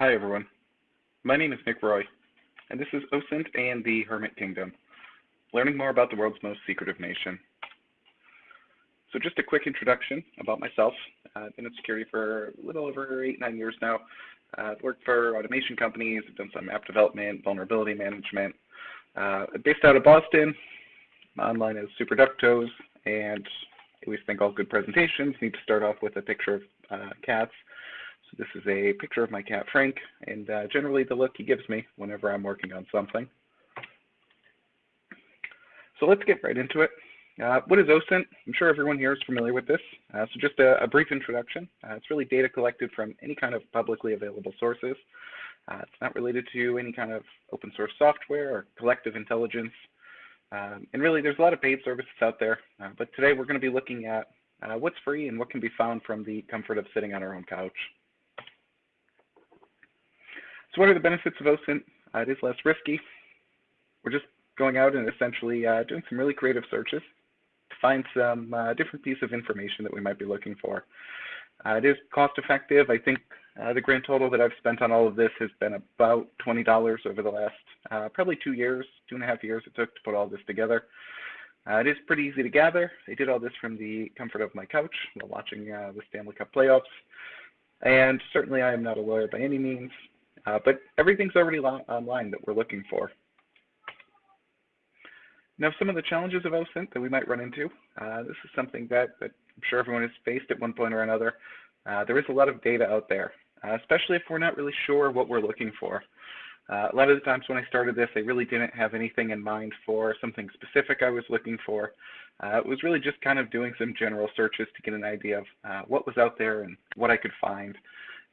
Hi, everyone. My name is Nick Roy, and this is OSINT and the Hermit Kingdom, learning more about the world's most secretive nation. So just a quick introduction about myself. Uh, I've been in security for a little over eight, nine years now. Uh, I've worked for automation companies, I've done some app development, vulnerability management. Uh, based out of Boston, my online is SuperDuckToes, and always think all good presentations need to start off with a picture of uh, cats. This is a picture of my cat Frank, and uh, generally the look he gives me whenever I'm working on something. So let's get right into it. Uh, what is OSINT? I'm sure everyone here is familiar with this. Uh, so just a, a, brief introduction. Uh, it's really data collected from any kind of publicly available sources. Uh, it's not related to any kind of open source software or collective intelligence. Um, and really, there's a lot of paid services out there. Uh, but today we're going to be looking at what's free and what can be found from the comfort of sitting on our own couch. So what are the benefits of OSINT? Uh, it is less risky. We're just going out and essentially uh, doing some really creative searches to find some uh, different piece of information that we might be looking for. Uh, it is cost effective. I think uh, the grand total that I've spent on all of this has been about $20 over the last uh, probably two years, two and a half years it took to put all this together. it is pretty easy to gather. I did all this from the comfort of my couch while watching the Stanley Cup playoffs. And certainly I am not a lawyer by any means, uh, but everything's already online that we're looking for. Now, some of the challenges of OSINT that we might run into, uh, this is something that, that, I'm sure everyone has faced at one point or another. Uh, there is a lot of data out there, uh, especially if we're not really sure what we're looking for. Uh, a lot of the times when I started this, I really didn't have anything in mind for something specific I was looking for. Uh, it was really just kind of doing some general searches to get an idea of what was out there and what I could find.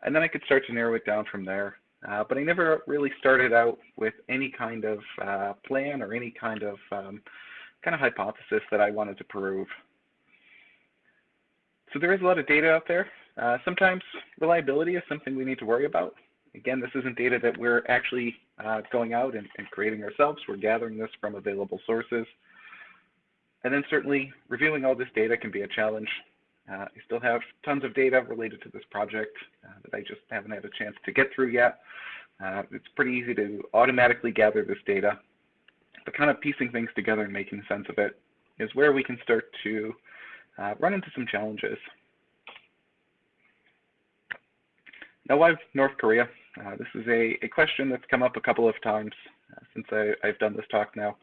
And then I could start to narrow it down from there. Uh, but I never really started out with any kind of uh, plan or any kind of um, kind of hypothesis that I wanted to prove. So there is a lot of data out there. Uh, sometimes reliability is something we need to worry about. Again, this isn't data that we're actually uh, going out and, and creating ourselves. We're gathering this from available sources. And then certainly reviewing all this data can be a challenge. Uh, I still have tons of data related to this project uh, that I just haven't had a chance to get through yet. Uh, it's pretty easy to automatically gather this data, but kind of piecing things together and making sense of it is where we can start to uh, run into some challenges. Now, why North Korea? Uh, this is a, a, question that's come up a couple of times uh, since I, have done this talk now.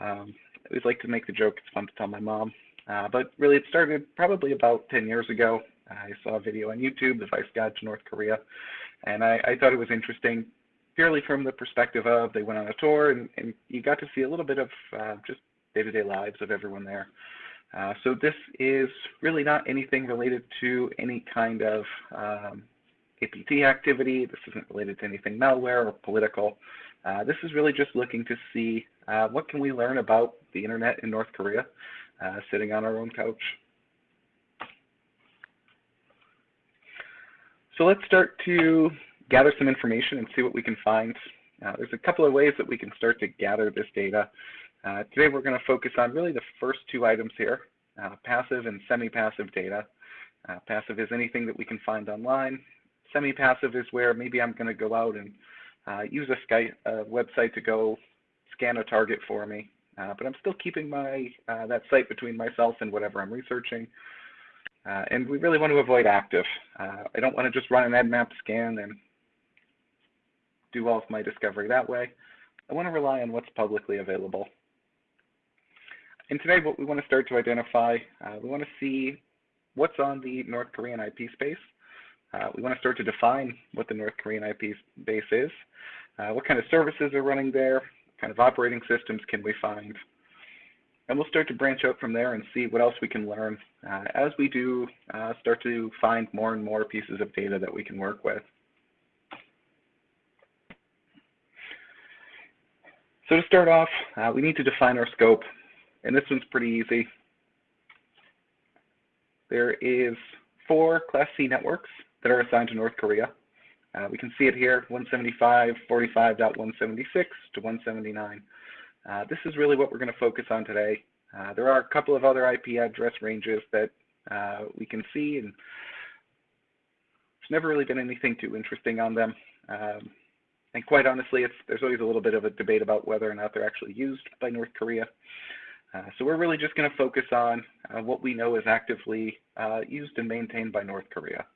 Um, I always like to make the joke, it's fun to tell my mom. Uh, but really, it started probably about 10 years ago. I saw a video on YouTube, The Vice Guide to North Korea, and I, I thought it was interesting purely from the perspective of they went on a tour and, and you got to see a little bit of uh, just day-to-day -day lives of everyone there. Uh, so this is really not anything related to any kind of um, APT activity. This isn't related to anything malware or political. Uh, this is really just looking to see uh, what can we learn about the internet in North Korea uh, sitting on our own couch. So let's start to gather some information and see what we can find. Uh, there's a couple of ways that we can start to gather this data. Uh, today we're going to focus on really the first two items here, uh, passive and semi-passive data. Uh, passive is anything that we can find online. Semi-passive is where maybe I'm going to go out and uh, use a Skype website to go scan a target for me. Uh, but I'm still keeping my uh, that site between myself and whatever I'm researching. Uh, and we really want to avoid active. Uh, I don't want to just run an Nmap scan and do all of my discovery that way. I want to rely on what's publicly available. And today what we want to start to identify, uh, we want to see what's on the North Korean IP space. Uh, we want to start to define what the North Korean IP base is, what kind of services are running there, kind of operating systems can we find? And we'll start to branch out from there and see what else we can learn uh, as we do uh, start to find more and more pieces of data that we can work with. So to start off, uh, we need to define our scope. And this one's pretty easy. There is four Class C networks that are assigned to North Korea. Uh, we can see it here, 175.45.176 to 179. Uh, this is really what we're going to focus on today. Uh, there are a couple of other IP address ranges that uh, we can see and there's never really been anything too interesting on them. Um, and quite honestly, there's always a little bit of a debate about whether or not they're actually used by North Korea. Uh, so we're really just going to focus on uh, what we know is actively used and maintained by North Korea.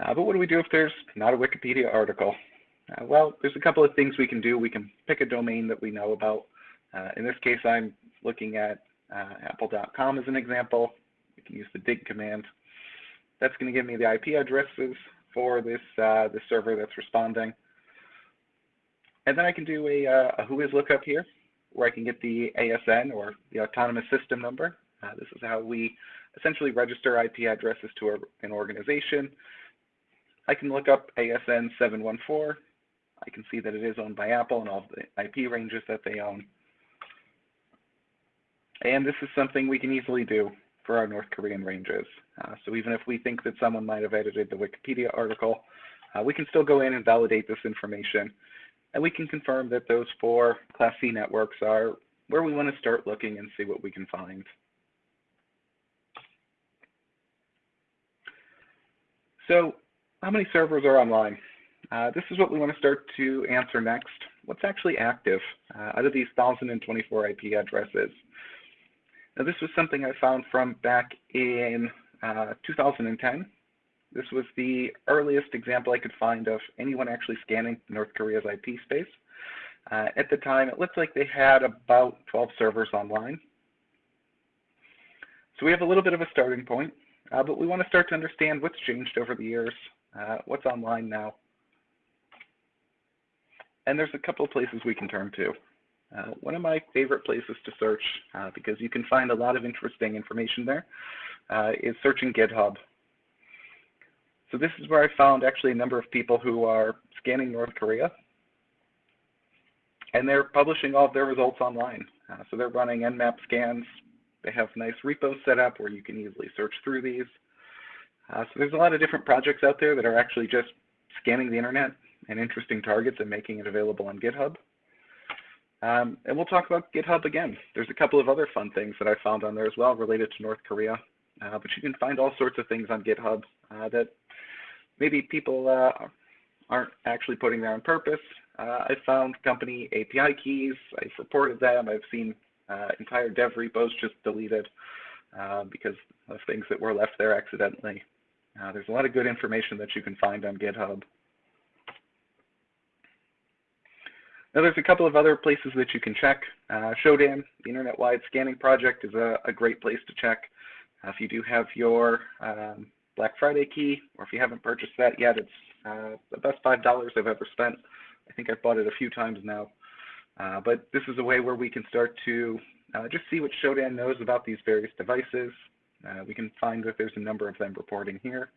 Uh, but what do we do if there's not a Wikipedia article? Uh, well, there's a couple of things we can do. We can pick a domain that we know about. Uh, in this case, I'm looking at apple.com as an example. We can use the dig command. That's going to give me the IP addresses for this, uh, this server that's responding. And then I can do a, uh, a whois lookup here, where I can get the ASN or the autonomous system number. Uh, this is how we essentially register IP addresses to an organization. I can look up ASN 714. I can see that it is owned by Apple and all the IP ranges that they own. And this is something we can easily do for our North Korean ranges. Uh, so even if we think that someone might have edited the Wikipedia article, uh, we can still go in and validate this information. And we can confirm that those four Class C networks are where we want to start looking and see what we can find. So how many servers are online? Uh, this is what we want to start to answer next. What's actually active uh, out of these 1,024 IP addresses? Now, this was something I found from back in uh, 2010. This was the earliest example I could find of anyone actually scanning North Korea's IP space. Uh, at the time, it looked like they had about 12 servers online. So we have a little bit of a starting point, uh, but we want to start to understand what's changed over the years, uh, what's online now. And there's a couple of places we can turn to. Uh, one of my favorite places to search, uh, because you can find a lot of interesting information there, uh, is searching GitHub. So this is where I found actually a number of people who are scanning North Korea, and they're publishing all of their results online. Uh, so they're running Nmap scans. They have nice repos set up where you can easily search through these. Uh, so there's a lot of different projects out there that are actually just scanning the internet and interesting targets and making it available on GitHub. Um, and we'll talk about GitHub again. There's a couple of other fun things that I found on there as well related to North Korea. Uh, but you can find all sorts of things on GitHub uh, that maybe people uh, aren't actually putting there on purpose. Uh, I found company API keys. I've reported them. I've seen uh, entire dev repos just deleted because of things that were left there accidentally. There's a lot of good information that you can find on GitHub. Now there's a couple of other places that you can check. Uh, Shodan, the Internet-Wide Scanning Project, is a, a great place to check. Uh, if you do have your um, Black Friday key, or if you haven't purchased that yet, it's uh, the best $5 I've ever spent. I think I've bought it a few times now. Uh, but this is a way where we can start to uh, just see what Shodan knows about these various devices. Uh, we can find that there's a number of them reporting here.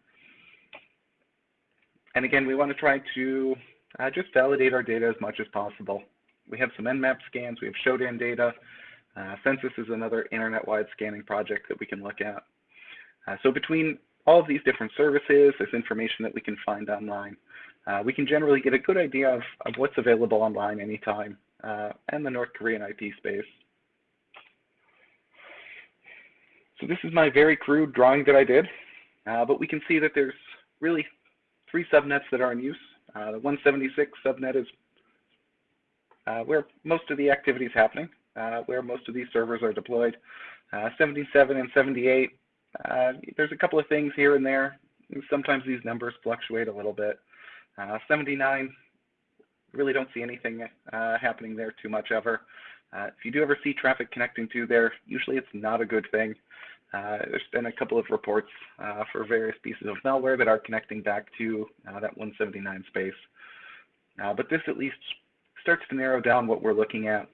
And again, we want to try to uh, just validate our data as much as possible. We have some Nmap scans, we have Shodan data. Uh, Censys is another internet-wide scanning project that we can look at. Uh, so between all of these different services, this information that we can find online, uh, we can generally get a good idea of, of what's available online anytime uh, and the North Korean IP space. So this is my very crude drawing that I did, uh, but we can see that there's really three subnets that are in use. Uh, the 176 subnet is uh, where most of the activity is happening, uh, where most of these servers are deployed. 77 and 78, there's a couple of things here and there. Sometimes these numbers fluctuate a little bit. 79, really don't see anything happening there too much ever. Uh, if you do ever see traffic connecting to there, usually it's not a good thing. Uh, there's been a couple of reports uh, for various pieces of malware that are connecting back to uh, that 179 space. Uh, but this at least starts to narrow down what we're looking at.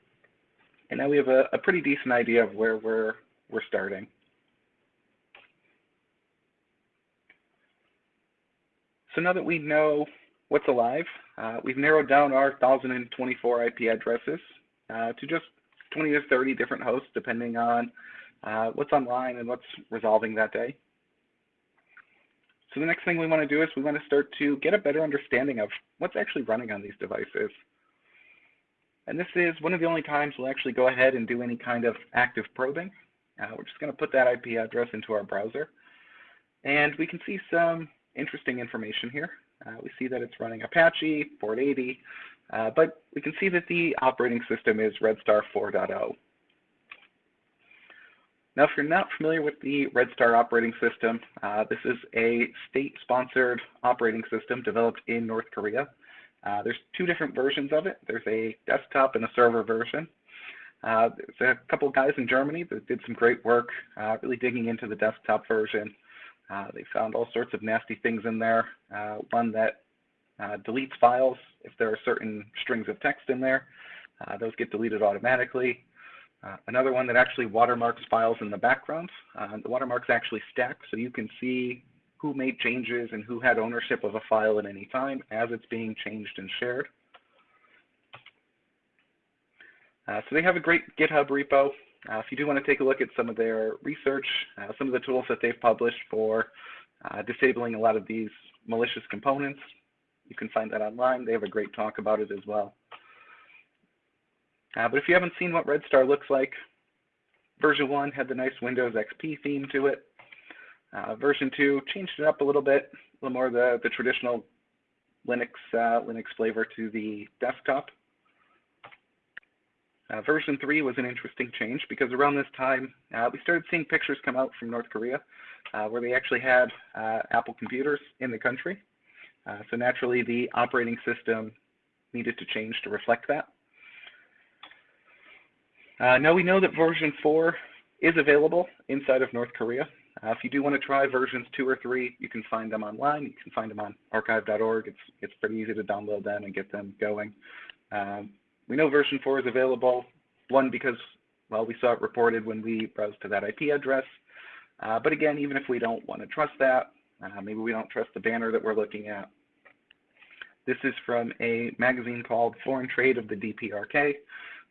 And now we have a, a pretty decent idea of where we're, we're starting. So now that we know what's alive, uh, we've narrowed down our 1,024 IP addresses uh, to just 20 to 30 different hosts, depending on uh, what's online and what's resolving that day. So the next thing we want to do is we want to start to get a better understanding of what's actually running on these devices. And this is one of the only times we'll actually go ahead and do any kind of active probing. Uh, we're just going to put that IP address into our browser. And we can see some interesting information here. Uh, we see that it's running Apache, 480, uh, but we can see that the operating system is Red Star 4.0. Now, if you're not familiar with the Red Star operating system, uh, this is a state-sponsored operating system developed in North Korea. Uh, there's two different versions of it. There's a desktop and a server version. Uh, there's a couple guys in Germany that did some great work uh, really digging into the desktop version. Uh, they found all sorts of nasty things in there. Uh, one that deletes files if there are certain strings of text in there. Those get deleted automatically. Uh, another one that actually watermarks files in the background. Uh, the watermarks actually stack so you can see who made changes and who had ownership of a file at any time as it's being changed and shared. Uh, so they have a great GitHub repo. Uh, if you do want to take a look at some of their research, uh, some of the tools that they've published for disabling a lot of these malicious components, you can find that online. They have a great talk about it as well. Uh, but if you haven't seen what Red Star looks like, version 1 had the nice Windows XP theme to it. Uh, version 2 changed it up a little bit, a little more the, the traditional Linux, uh, Linux flavor to the desktop. Uh, version 3 was an interesting change because around this time, uh, we started seeing pictures come out from North Korea uh, where they actually had uh, Apple computers in the country. Uh, so naturally, the operating system needed to change to reflect that. Uh, now we know that version 4 is available inside of North Korea. if you do want to try versions 2 or 3, you can find them online. You can find them on archive.org. It's, it's pretty easy to download them and get them going. Um, we know version 4 is available, one, because, well, we saw it reported when we browsed to that IP address. Uh, but again, even if we don't want to trust that, uh, maybe we don't trust the banner that we're looking at. This is from a magazine called Foreign Trade of the DPRK.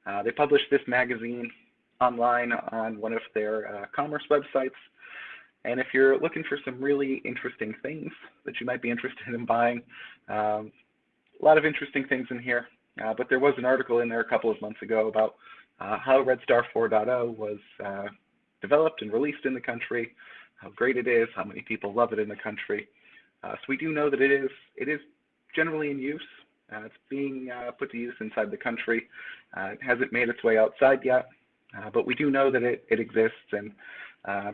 Uh, they published this magazine online on one of their uh, commerce websites. And if you're looking for some really interesting things that you might be interested in buying, um, a lot of interesting things in here. Uh, but there was an article in there a couple of months ago about uh, how Red Star 4.0 was uh, developed and released in the country, how great it is, how many people love it in the country. Uh, so we do know that it is it is generally in use. It's being put to use inside the country. It hasn't made its way outside yet, but we do know that it, it exists. And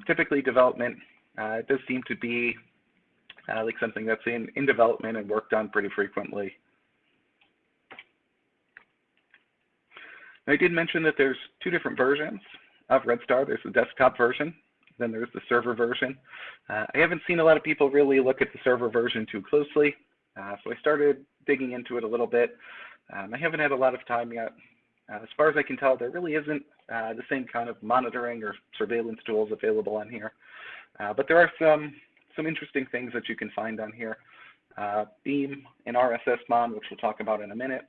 typically development does seem to be like something that's in, in development and worked on pretty frequently. I did mention that there's two different versions of Red Star. There's the desktop version, then there's the server version. Uh, I haven't seen a lot of people really look at the server version too closely, uh, so I started digging into it a little bit. Um, I haven't had a lot of time yet. Uh, as far as I can tell, there really isn't uh, the same kind of monitoring or surveillance tools available on here. Uh, but there are some, some interesting things that you can find on here. Beam and RSSMon, which we'll talk about in a minute.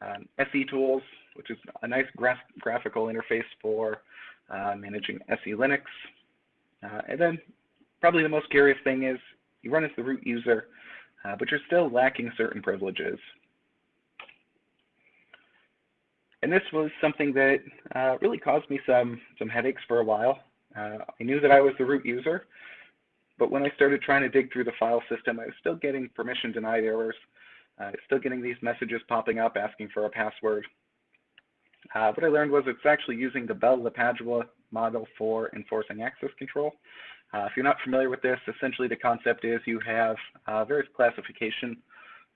Um, SE tools, which is a nice gra graphical interface for uh, managing SE Linux. Uh, and then probably the most curious thing is you run as the root user, uh, but you're still lacking certain privileges. And this was something that uh, really caused me some, some headaches for a while. Uh, I knew that I was the root user, but when I started trying to dig through the file system, I was still getting permission denied errors. Uh, still getting these messages popping up asking for a password. Uh, what I learned was it's actually using the Bell-LaPadula model for enforcing access control. Uh, if you're not familiar with this, essentially the concept is you have uh, various classification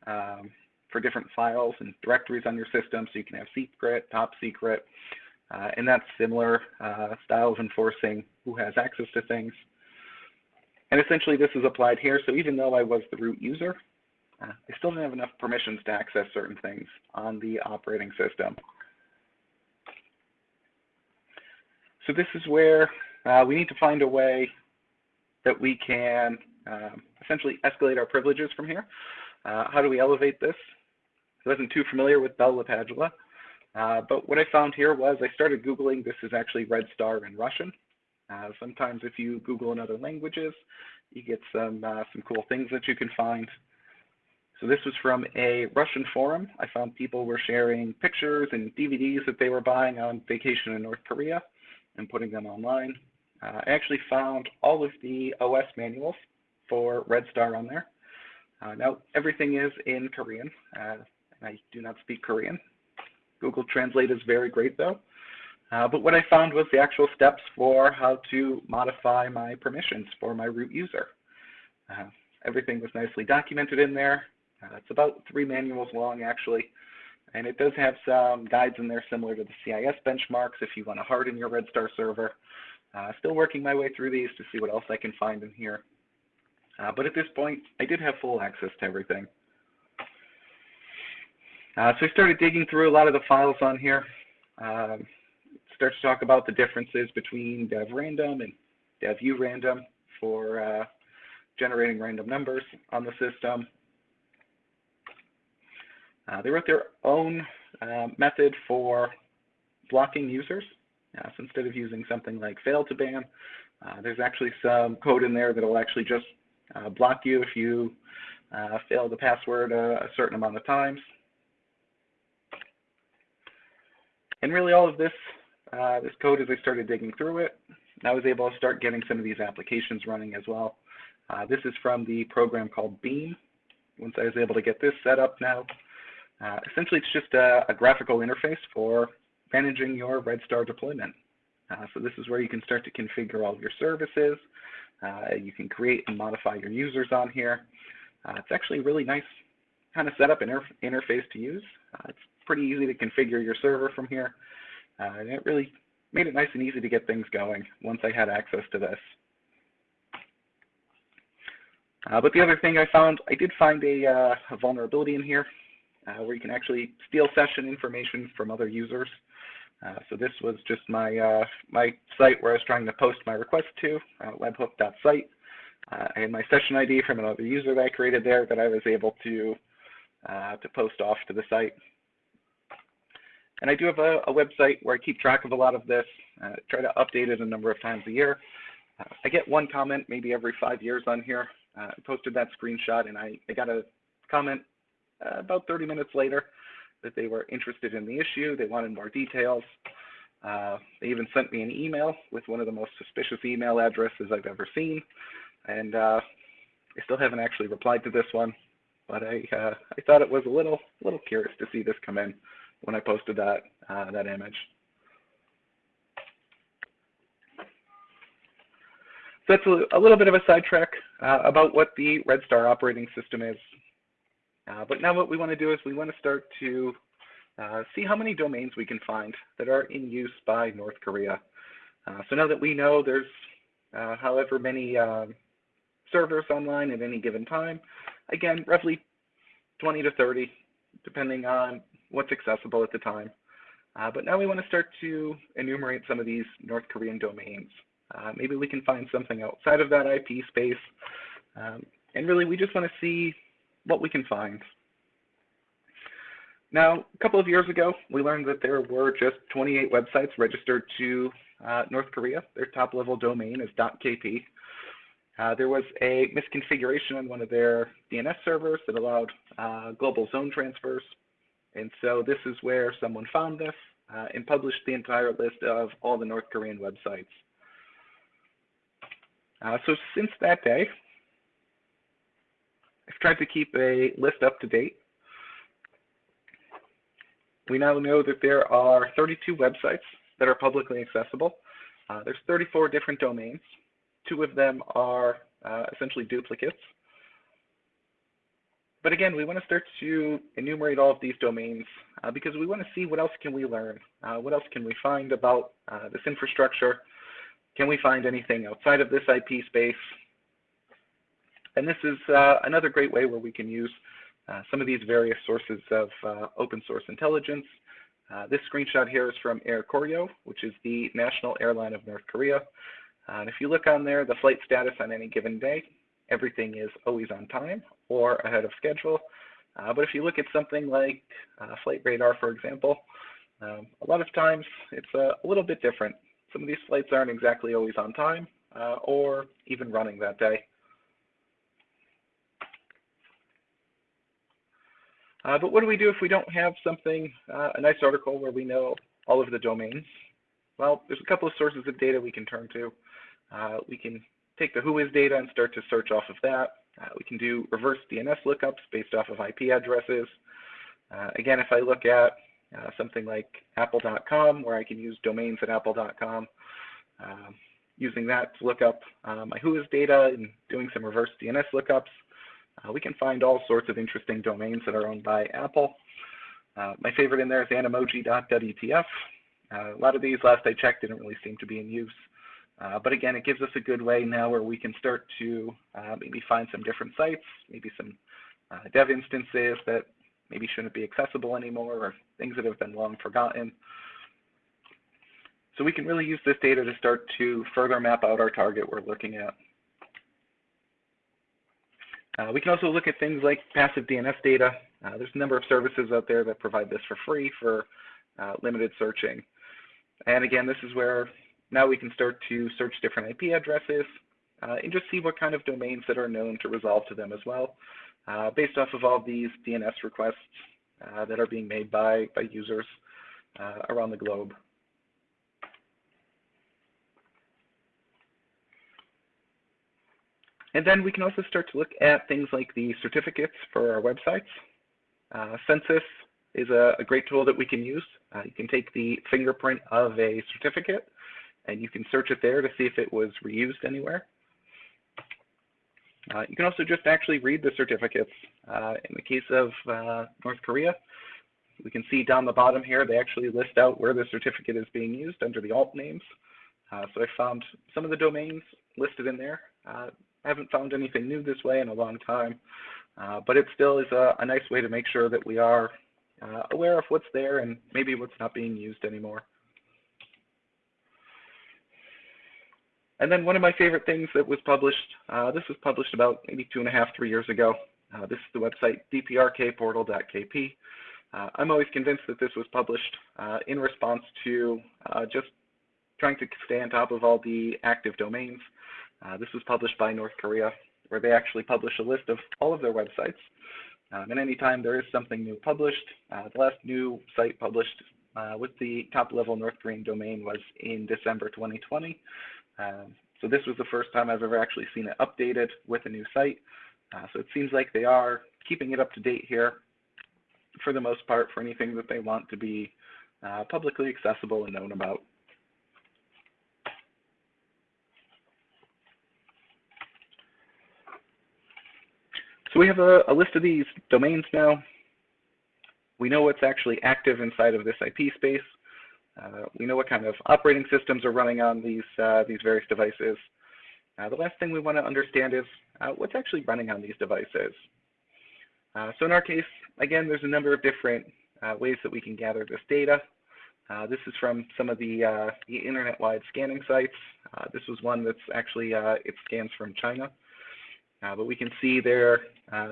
um, for different files and directories on your system. So you can have secret, top secret, uh, and that's similar uh, styles enforcing who has access to things. And essentially this is applied here. So even though I was the root user, uh, I still didn't have enough permissions to access certain things on the operating system. So this is where uh, we need to find a way that we can um, essentially escalate our privileges from here. Uh, how do we elevate this? I wasn't too familiar with Bell LaPadula, uh, but what I found here was I started Googling, this is actually Red Star in Russian. Uh, sometimes if you Google in other languages, you get some, uh, some cool things that you can find. So this was from a Russian forum. I found people were sharing pictures and DVDs that they were buying on vacation in North Korea and putting them online. Uh, I actually found all of the OS manuals for Red Star on there. Uh, now, everything is in Korean. Uh, I do not speak Korean. Google Translate is very great though. Uh, but what I found was the actual steps for how to modify my permissions for my root user. Uh, everything was nicely documented in there. Uh, it's about three manuals long actually. And it does have some guides in there similar to the CIS benchmarks if you want to harden your Red Star server. Uh, still working my way through these to see what else I can find in here. Uh, but at this point, I did have full access to everything. Uh, so we started digging through a lot of the files on here. Um, start to talk about the differences between dev random and dev urandom for uh, generating random numbers on the system. Uh, they wrote their own uh, method for blocking users. Uh, so instead of using something like fail2ban, uh, there's actually some code in there that will actually just block you if you fail the password a, a certain amount of times. And really all of this, uh, this code as I started digging through it, I was able to start getting some of these applications running as well. Uh, this is from the program called Beam. Once I was able to get this set up now, uh, essentially it's just a, a, graphical interface for managing your Red Star deployment. Uh, so this is where you can start to configure all of your services. Uh, you can create and modify your users on here. Uh, it's actually a really nice kind of setup inter interface to use. it's pretty easy to configure your server from here. Uh, and it really made it nice and easy to get things going once I had access to this. Uh, but the other thing I found, I did find a, uh, a vulnerability in here uh, where you can actually steal session information from other users. Uh, so this was just my uh, my site where I was trying to post my request to, webhook.site. I had my session ID from another user that I created there that I was able to to post off to the site. And I do have a, a, website where I keep track of a lot of this, uh, try to update it a number of times a year. Uh, I get one comment maybe every five years on here. Uh, I posted that screenshot and I, I got a comment uh, about 30 minutes later that they were interested in the issue, they wanted more details. Uh, they even sent me an email with one of the most suspicious email addresses I've ever seen. And uh, I still haven't actually replied to this one, but I, I thought it was a little, little curious to see this come in when I posted that, uh, that image. So that's a, a little bit of a sidetrack uh, about what the Red Star operating system is. Uh, but now what we want to do is we want to start to uh, see how many domains we can find that are in use by North Korea. Uh, so now that we know there's uh, however many um, servers online at any given time, again, roughly 20 to 30, depending on what's accessible at the time. Uh, but now we want to start to enumerate some of these North Korean domains. Uh, maybe we can find something outside of that IP space. Um, and really, we just want to see what we can find. Now, a couple of years ago, we learned that there were just 28 websites registered to uh, North Korea. Their top level domain is .kp. Uh, there was a misconfiguration on one of their DNS servers that allowed uh, global zone transfers and so this is where someone found this uh, and published the entire list of all the North Korean websites. Uh, so since that day, I've tried to keep a list up to date. We now know that there are 32 websites that are publicly accessible. Uh, there's 34 different domains. Two of them are uh, essentially duplicates. But again, we want to start to enumerate all of these domains uh, because we want to see what else can we learn? Uh, what else can we find about uh, this infrastructure? Can we find anything outside of this IP space? And this is uh, another great way where we can use uh, some of these various sources of uh, open source intelligence. this screenshot here is from Air Koryo, which is the national airline of North Korea. and if you look on there, the flight status on any given day, everything is always on time or ahead of schedule. Uh, but if you look at something like uh, Flight Radar, for example, um, a lot of times it's a, a, little bit different. Some of these flights aren't exactly always on time uh, or even running that day. Uh, but what do we do if we don't have something, uh, a nice article where we know all of the domains? Well, there's a couple of sources of data we can turn to. Uh, we can take the WHOIS data and start to search off of that. Uh, we can do reverse DNS lookups based off of IP addresses. Uh, again, if I look at uh, something like apple.com, where I can use domains at apple.com, um, using that to look up uh, my WHOIS data and doing some reverse DNS lookups, uh, we can find all sorts of interesting domains that are owned by Apple. Uh, my favorite in there is animoji.wtf. a lot of these, last I checked, didn't really seem to be in use. Uh, but again, it gives us a good way now where we can start to uh, maybe find some different sites, maybe some uh, dev instances that maybe shouldn't be accessible anymore or things that have been long forgotten. So we can really use this data to start to further map out our target we're looking at. Uh, we can also look at things like passive DNS data. Uh, there's a number of services out there that provide this for free for uh, limited searching. And again, this is where now we can start to search different IP addresses uh, and just see what kind of domains that are known to resolve to them as well, uh, based off of all these DNS requests uh, that are being made by, by users uh, around the globe. And then we can also start to look at things like the certificates for our websites. Uh, Censys is a, a, great tool that we can use. Uh, you can take the fingerprint of a certificate and you can search it there to see if it was reused anywhere. Uh, you can also just actually read the certificates. Uh, in the case of uh, North Korea, we can see down the bottom here, they actually list out where the certificate is being used under the alt names. Uh, so I found some of the domains listed in there. Uh, I haven't found anything new this way in a long time, uh, but it still is a, a, nice way to make sure that we are aware of what's there and maybe what's not being used anymore. And then one of my favorite things that was published, uh, this was published about maybe two and a half, three years ago. Uh, this is the website dprkportal.kp. Uh, I'm always convinced that this was published uh, in response to uh, just trying to stay on top of all the active domains. Uh, this was published by North Korea, where they actually publish a list of all of their websites. Um, and anytime there is something new published, the last new site published with the top level North Korean domain was in December 2020. Um, so this was the first time I've ever actually seen it updated with a new site. Uh, so it seems like they are keeping it up to date here for the most part for anything that they want to be uh, publicly accessible and known about. So we have a, a list of these domains now. We know what's actually active inside of this IP space. Uh, we know what kind of operating systems are running on these, uh, these various devices. Uh, the last thing we want to understand is uh, what's actually running on these devices. Uh, so in our case, again, there's a number of different uh, ways that we can gather this data. this is from some of the, the internet-wide scanning sites. this was one that's actually, it scans from China. but we can see there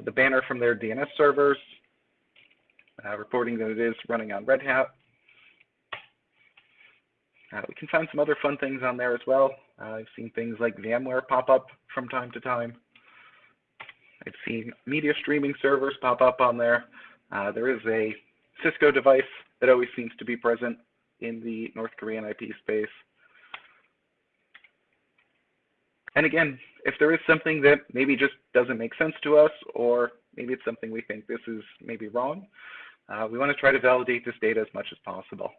the banner from their DNS servers reporting that it is running on Red Hat. Uh, we can find some other fun things on there as well. Uh, I've seen things like VMware pop up from time to time. I've seen media streaming servers pop up on there. Uh, there is a Cisco device that always seems to be present in the North Korean IP space. And again, if there is something that maybe just doesn't make sense to us, or maybe it's something we think this is maybe wrong, uh, we want to try to validate this data as much as possible.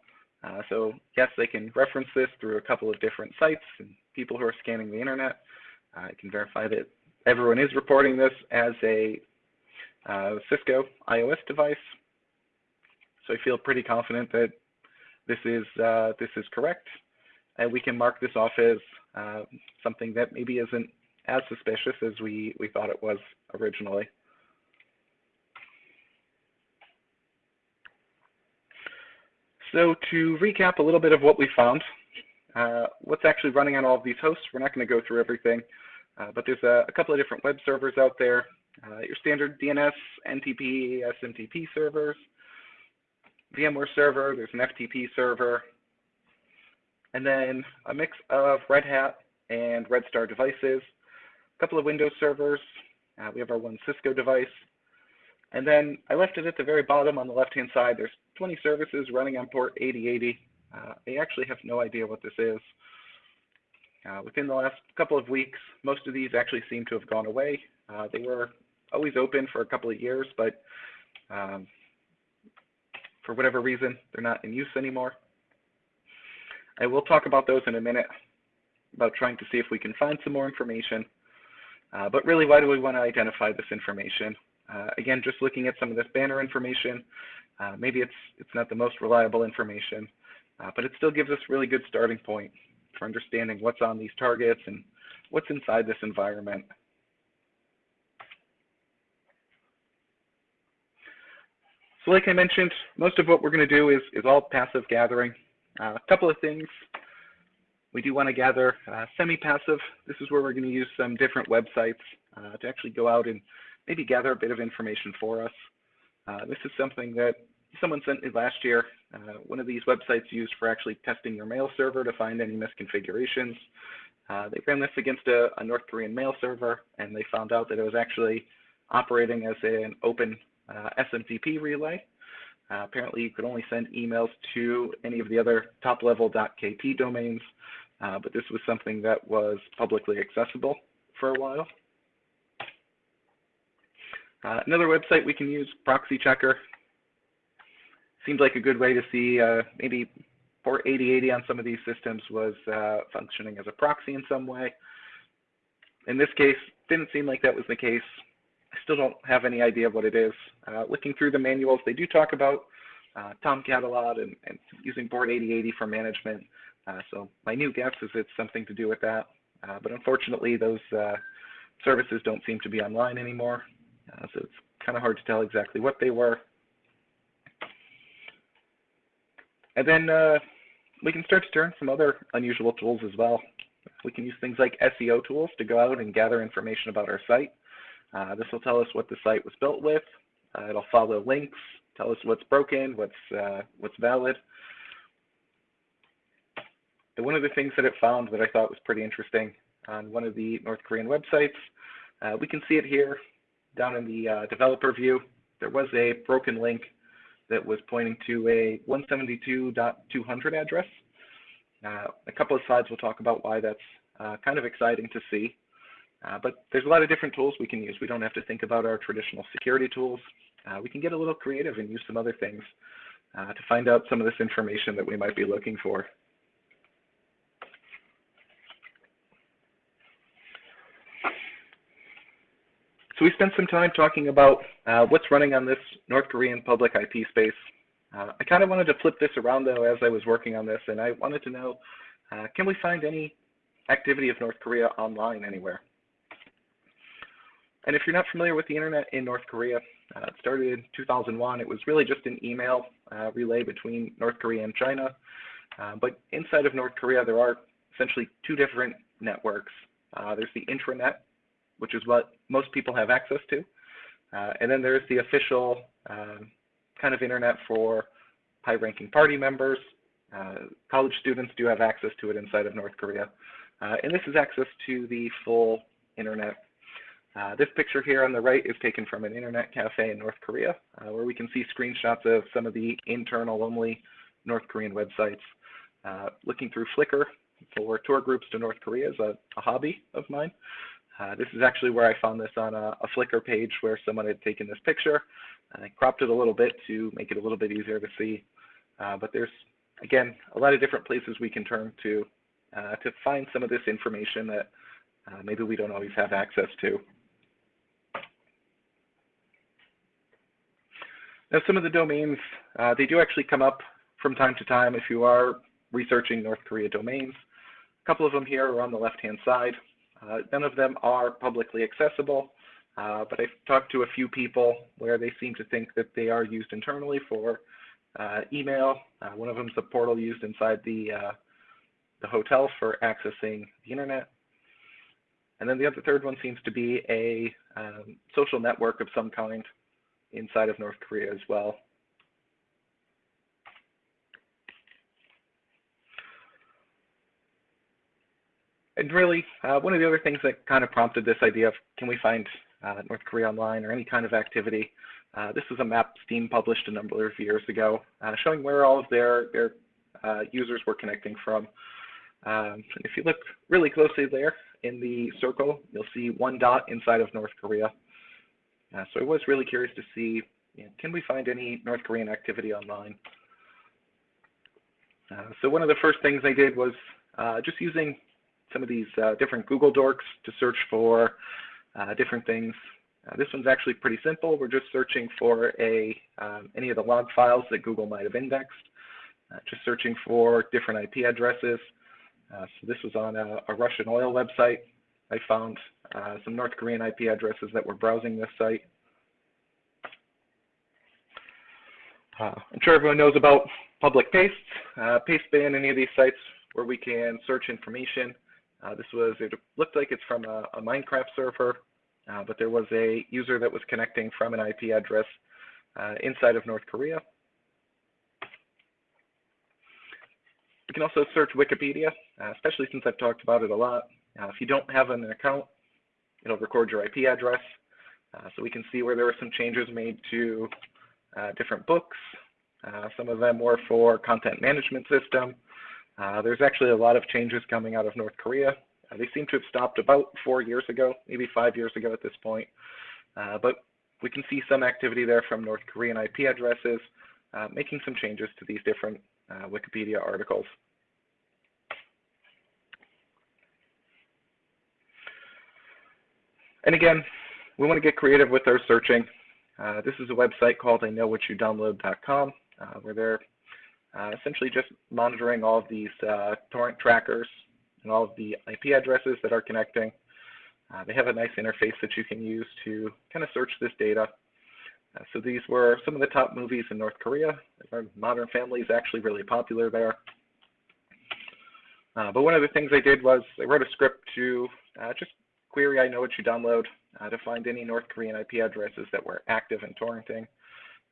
Uh, so yes, they can reference this through a couple of different sites and people who are scanning the internet. Uh, I can verify that everyone is reporting this as a uh, Cisco IOS device. So I feel pretty confident that this is uh, this is correct, and we can mark this off as uh, something that maybe isn't as suspicious as we we thought it was originally. So to recap a little bit of what we found, uh, what's actually running on all of these hosts, we're not going to go through everything, uh, but there's a, a, couple of different web servers out there. Uh, your standard DNS, NTP, SMTP servers, VMware server, there's an FTP server, and then a mix of Red Hat and Red Star devices, a couple of Windows servers, uh, we have our one Cisco device, and then I left it at the very bottom on the left-hand side. There's 20 services running on port 8080. Uh, I actually have no idea what this is. Uh, within the last couple of weeks, most of these actually seem to have gone away. Uh, they were always open for a couple of years, but um, for whatever reason, they're not in use anymore. I will talk about those in a minute, about trying to see if we can find some more information. Uh, but really, why do we want to identify this information? Uh, again, just looking at some of this banner information, uh, maybe it's, it's not the most reliable information, uh, but it still gives us really good starting point for understanding what's on these targets and what's inside this environment. So like I mentioned, most of what we're going to do is, is all passive gathering. Uh, a couple of things. We do want to gather uh, semi-passive. This is where we're going to use some different websites uh, to actually go out and maybe gather a bit of information for us. Uh, this is something that someone sent me last year. Uh, one of these websites used for actually testing your mail server to find any misconfigurations. Uh, they ran this against a, a, North Korean mail server, and they found out that it was actually operating as an open SMTP relay. Uh, apparently, you could only send emails to any of the other top-level .kp domains, uh, but this was something that was publicly accessible for a while. Uh, another website we can use, Proxy Checker. Seems like a good way to see uh, maybe port 8080 on some of these systems was uh, functioning as a proxy in some way. In this case, didn't seem like that was the case. I still don't have any idea what it is. Uh, looking through the manuals, they do talk about uh, Tomcat a lot and, and, using port 8080 for management. Uh, so my new guess is it's something to do with that. But unfortunately, those services don't seem to be online anymore. Uh, so it's kind of hard to tell exactly what they were. And then uh, we can start to turn some other unusual tools as well. We can use things like SEO tools to go out and gather information about our site. Uh, this will tell us what the site was built with. Uh, it'll follow links, tell us what's broken, what's, uh, what's valid. And one of the things that it found that I thought was pretty interesting on one of the North Korean websites, uh, we can see it here down in the uh, developer view. There was a broken link that was pointing to a 172.200 address. Uh, a couple of slides will talk about why that's uh, kind of exciting to see. Uh, but there's a lot of different tools we can use. We don't have to think about our traditional security tools. Uh, we can get a little creative and use some other things uh, to find out some of this information that we might be looking for. So we spent some time talking about uh, what's running on this North Korean public IP space. Uh, I kind of wanted to flip this around though as I was working on this, and I wanted to know, uh, can we find any activity of North Korea online anywhere? And if you're not familiar with the internet in North Korea, uh, it started in 2001. It was really just an email uh, relay between North Korea and China. Uh, but inside of North Korea, there are essentially two different networks. there's the intranet, which is what most people have access to. Uh, and then there's the official um, kind of internet for high-ranking party members. Uh, college students do have access to it inside of North Korea. Uh, and this is access to the full internet. Uh, this picture here on the right is taken from an internet cafe in North Korea, uh, where we can see screenshots of some of the internal-only North Korean websites. Looking through Flickr for tour groups to North Korea is a, a hobby of mine. Uh, this is actually where I found this on a, a, Flickr page where someone had taken this picture. I cropped it a little bit to make it a little bit easier to see. Uh, but there's, again, a lot of different places we can turn to uh, to find some of this information that uh, maybe we don't always have access to. Now, some of the domains, uh, they do actually come up from time to time if you are researching North Korea domains. A couple of them here are on the left-hand side. Uh, none of them are publicly accessible, uh, but I've talked to a few people where they seem to think that they are used internally for uh, email. One of them is a portal used inside the, the hotel for accessing the internet. And then the other third one seems to be a um, social network of some kind inside of North Korea as well. And really, uh, one of the other things that kind of prompted this idea of can we find uh, North Korea online or any kind of activity, uh, this is a map Steam published a number of years ago, uh, showing where all of their, their uh, users were connecting from. Um, if you look really closely there in the circle, you'll see one dot inside of North Korea. Uh, so I was really curious to see, you know, can we find any North Korean activity online? So one of the first things I did was just using some of these uh, different Google Dorks to search for uh, different things. Uh, this one's actually pretty simple. We're just searching for a um, any of the log files that Google might have indexed. just searching for different IP addresses. so this was on a, a, Russian oil website. I found some North Korean IP addresses that were browsing this site. Uh, I'm sure everyone knows about public pastes. Uh, Pastebin, any of these sites where we can search information. Uh, this was, it looked like it's from a, a Minecraft server, uh, but there was a user that was connecting from an IP address uh, inside of North Korea. You can also search Wikipedia, uh, especially since I've talked about it a lot. if you don't have an account, it'll record your IP address. so we can see where there were some changes made to uh, different books. Uh, some of them were for content management system. Uh, there's actually a lot of changes coming out of North Korea. they seem to have stopped about four years ago, maybe five years ago at this point. but we can see some activity there from North Korean IP addresses, uh, making some changes to these different uh, Wikipedia articles. And again, we want to get creative with our searching. Uh, this is a website called I know what you download.com, uh, where they're uh, essentially just monitoring all of these uh, torrent trackers and all of the IP addresses that are connecting. Uh, they have a nice interface that you can use to kind of search this data. so these were some of the top movies in North Korea. Modern Family is actually really popular there. but one of the things I did was I wrote a script to just query I know what you download uh, to find any North Korean IP addresses that were active in torrenting.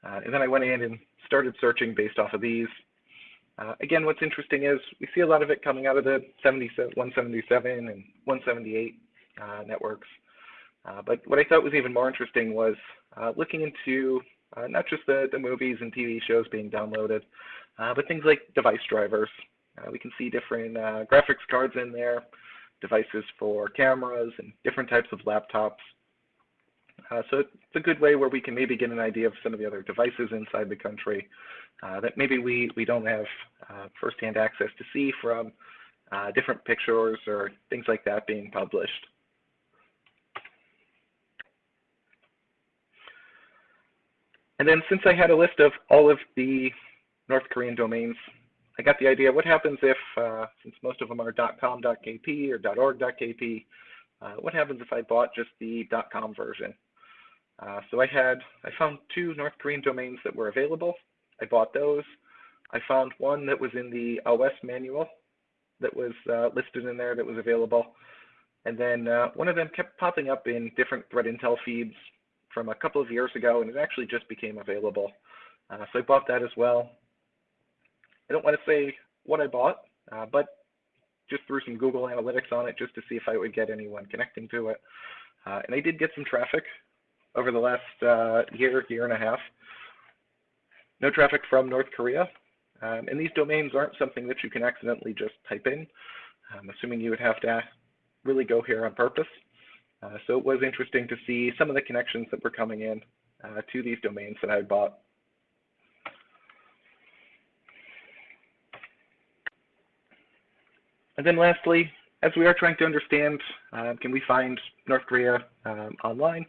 Uh, and then I went in and started searching based off of these. Uh, again, what's interesting is we see a lot of it coming out of the 177 and 178 uh, networks. Uh, but what I thought was even more interesting was uh, looking into not just the, the movies and TV shows being downloaded, but things like device drivers. we can see different graphics cards in there, devices for cameras and different types of laptops. Uh, so it's a good way where we can maybe get an idea of some of the other devices inside the country uh, that maybe we, we don't have uh, firsthand access to see from uh, different pictures or things like that being published. And then since I had a list of all of the North Korean domains, I got the idea, what happens if, uh, since most of them are .com.kp or .org.kp, uh, what happens if I bought just the .com version? Uh, so I had, I found two North Korean domains that were available. I bought those. I found one that was in the OS manual that was uh, listed in there that was available. And then uh, one of them kept popping up in different threat intel feeds from a couple of years ago, and it actually just became available. Uh, so I bought that as well. I don't want to say what I bought, uh, but just threw some Google Analytics on it just to see if I would get anyone connecting to it. Uh, and I did get some traffic over the last uh, year, year and a half. No traffic from North Korea. Um, and these domains aren't something that you can accidentally just type in. I'm assuming you would have to really go here on purpose. Uh, so it was interesting to see some of the connections that were coming in uh, to these domains that I had bought. And then lastly, as we are trying to understand, uh, can we find North Korea um, online?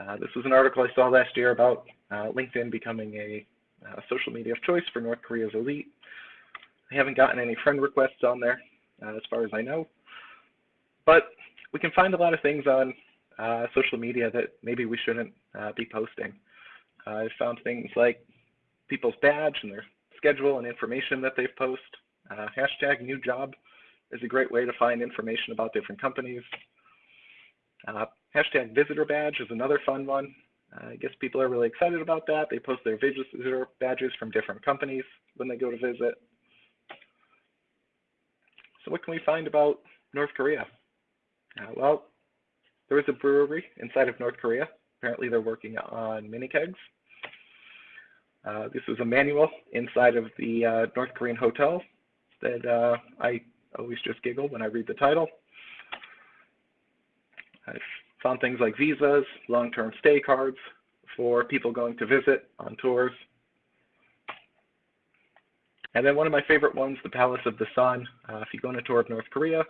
Uh, this was an article I saw last year about uh, LinkedIn becoming a uh, social media of choice for North Korea's elite. I haven't gotten any friend requests on there, uh, as far as I know. But we can find a lot of things on uh, social media that maybe we shouldn't be posting. I've found things like people's badge and their schedule and information that they've posted. hashtag new job is a great way to find information about different companies. Uh, hashtag visitor badge is another fun one. Uh, I guess people are really excited about that. They post their visitor badges from different companies when they go to visit. So what can we find about North Korea? Uh, well, there is a brewery inside of North Korea. Apparently they're working on mini kegs. Uh, this is a manual inside of the uh, North Korean hotel that uh, I always just giggle when I read the title. Found things like visas, long-term stay cards for people going to visit on tours. And then one of my favorite ones, the Palace of the Sun. Uh, if you go on a tour of North Korea,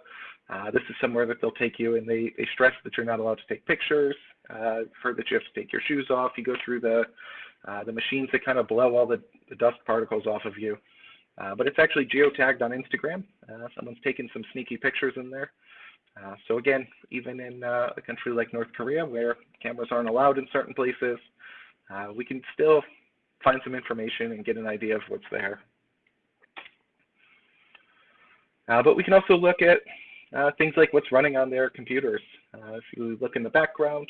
uh, this is somewhere that they'll take you and they, they stress that you're not allowed to take pictures, uh, for that you have to take your shoes off. You go through the, uh, the machines that kind of blow all the, the dust particles off of you. Uh, but it's actually geotagged on Instagram. Uh, someone's taken some sneaky pictures in there. Uh, so again, even in uh, a country like North Korea where cameras aren't allowed in certain places, uh, we can still find some information and get an idea of what's there. Uh, but we can also look at things like what's running on their computers. if you look in the background,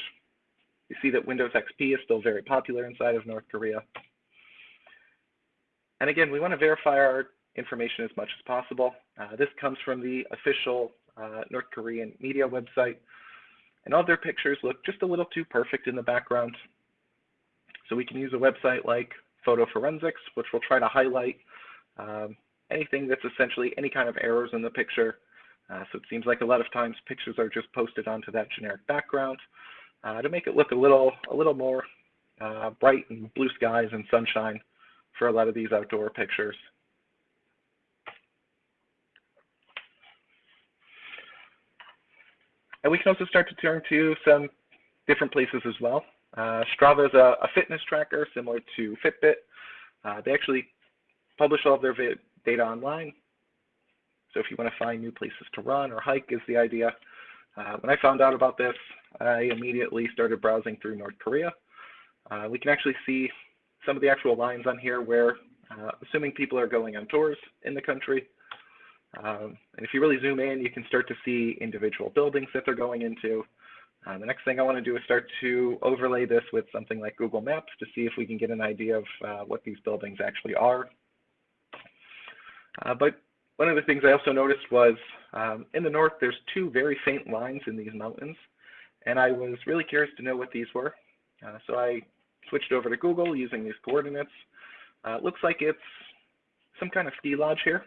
you see that Windows XP is still very popular inside of North Korea. And again, we want to verify our information as much as possible. Uh, this comes from the official uh, North Korean media website. And all their pictures look just a little too perfect in the background. So we can use a website like FotoForensics, which will try to highlight um, anything that's essentially any kind of errors in the picture. Uh, so it seems like a lot of times pictures are just posted onto that generic background uh, to make it look a little, a little more uh, bright and blue skies and sunshine for a lot of these outdoor pictures. And we can also start to turn to some different places as well. Uh, Strava is a, a, fitness tracker similar to Fitbit. Uh, they actually publish all of their data online. So if you want to find new places to run or hike is the idea. Uh, when I found out about this, I immediately started browsing through North Korea. Uh, we can actually see some of the actual lines on here where, uh, assuming people are going on tours in the country, um, and if you really zoom in, you can start to see individual buildings that they're going into. Uh, the next thing I want to do is start to overlay this with something like Google Maps to see if we can get an idea of uh, what these buildings actually are. Uh, but one of the things I also noticed was um, in the north, there's two very faint lines in these mountains. And I was really curious to know what these were. Uh, so I switched over to Google using these coordinates. Uh, looks like it's some kind of ski lodge here.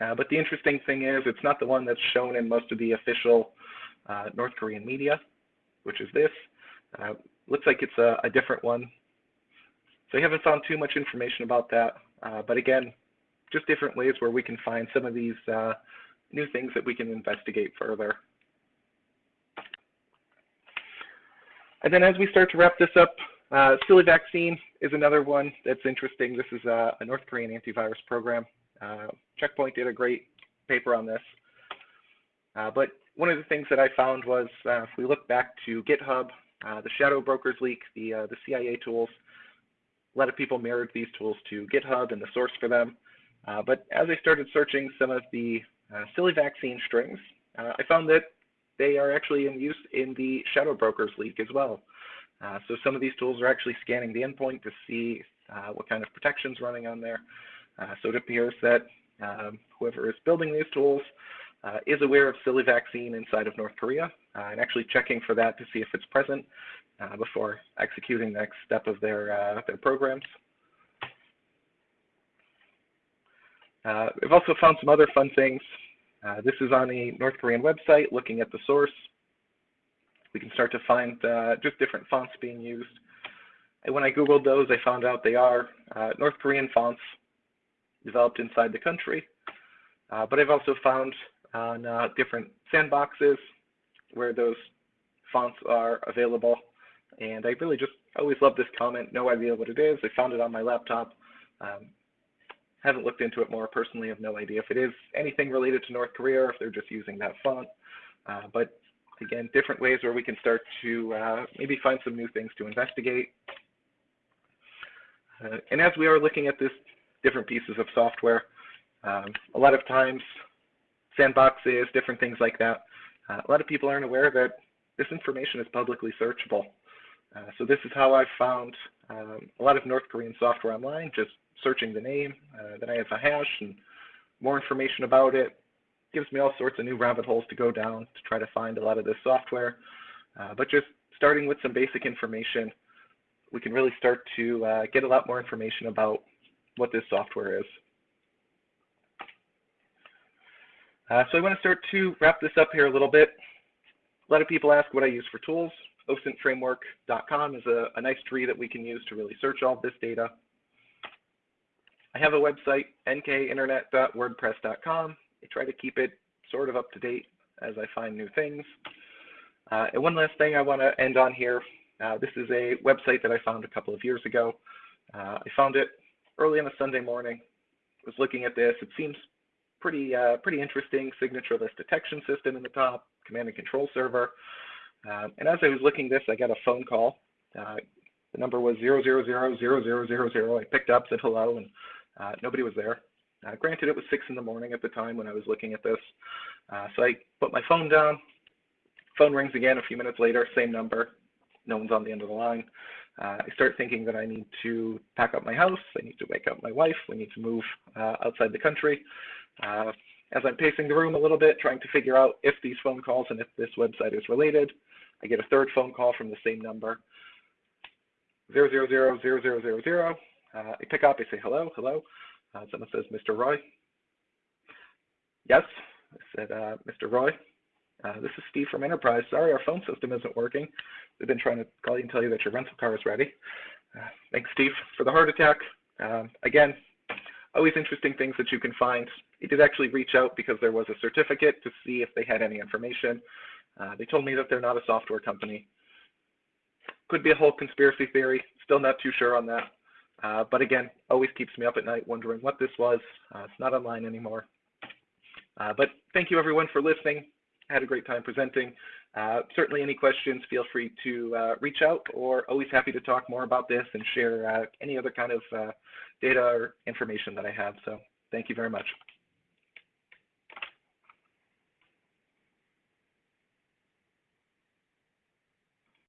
Uh, but the interesting thing is it's not the one that's shown in most of the official uh, North Korean media, which is this. Uh, looks like it's a, a, different one. So I haven't found too much information about that. Uh, but again, just different ways where we can find some of these uh, new things that we can investigate further. And then as we start to wrap this up, uh, SiliVaccine is another one that's interesting. This is a, a North Korean antivirus program. Uh, Checkpoint did a great paper on this. Uh, but one of the things that I found was uh, if we look back to GitHub, uh, the Shadow Brokers leak, the, uh, the CIA tools, a lot of people mirrored these tools to GitHub and the source for them. but as I started searching some of the SiliVaccine strings, I found that they are actually in use in the Shadow Brokers leak as well. Uh, so some of these tools are actually scanning the endpoint to see uh, what kind of protections running on there. Uh, so it appears that um, whoever is building these tools uh, is aware of SiliVaccine inside of North Korea uh, and actually checking for that to see if it's present uh, before executing the next step of their, their programs. we've also found some other fun things. this is on a North Korean website looking at the source. We can start to find uh, just different fonts being used. And when I Googled those, I found out they are uh, North Korean fonts developed inside the country. Uh, but I've also found on uh, different sandboxes where those fonts are available. And I really just always love this comment, no idea what it is. I found it on my laptop. Um, haven't looked into it more personally, have no idea if it is anything related to North Korea or if they're just using that font. Uh, but again, different ways where we can start to uh, maybe find some new things to investigate. Uh, and as we are looking at this different pieces of software, um, a lot of times sandboxes, different things like that, uh, a lot of people aren't aware that this information is publicly searchable. Uh, so this is how I've found um, a lot of North Korean software online, just searching the name. Uh, then I have a hash and more information about it, gives me all sorts of new rabbit holes to go down to try to find a lot of this software. Uh, but just starting with some basic information, we can really start to uh, get a lot more information about what this software is. Uh, so I want to start to wrap this up here a little bit. A lot of people ask what I use for tools. OSINTframework.com is a, a nice tree that we can use to really search all this data. I have a website, nkinternet.wordpress.com. I try to keep it sort of up to date as I find new things. Uh, and one last thing I want to end on here. Uh, this is a website that I found a couple of years ago. Uh, I found it early on a Sunday morning. Was looking at this. It seems pretty uh, pretty interesting. Signatureless detection system in the top, command and control server. Um, and as I was looking this, I got a phone call. Uh, the number was 0000000. I picked up, said hello, and uh, nobody was there. Uh, granted, it was 6 in the morning at the time when I was looking at this. Uh, so I put my phone down. Phone rings again a few minutes later, same number. No one's on the end of the line. Uh, I start thinking that I need to pack up my house. I need to wake up my wife. We need to move uh, outside the country. Uh, as I'm pacing the room a little bit, trying to figure out if these phone calls and if this website is related, I get a third phone call from the same number, 0000000. Uh, I pick up, I say, hello, hello. Uh, someone says, Mr. Roy. Yes, I said, uh, Mr. Roy, uh, this is Steve from Enterprise. Sorry, our phone system isn't working. We've been trying to call you and tell you that your rental car is ready. Uh, thanks, Steve, for the heart attack. Um, again, always interesting things that you can find. He did actually reach out because there was a certificate to see if they had any information. Uh, they told me that they're not a software company. Could be a whole conspiracy theory. Still not too sure on that. Uh, but again, always keeps me up at night wondering what this was. Uh, it's not online anymore. Uh, but thank you everyone for listening. Had a great time presenting. Uh, certainly any questions, feel free to uh, reach out or always happy to talk more about this and share any other kind of data or information that I have. So thank you very much.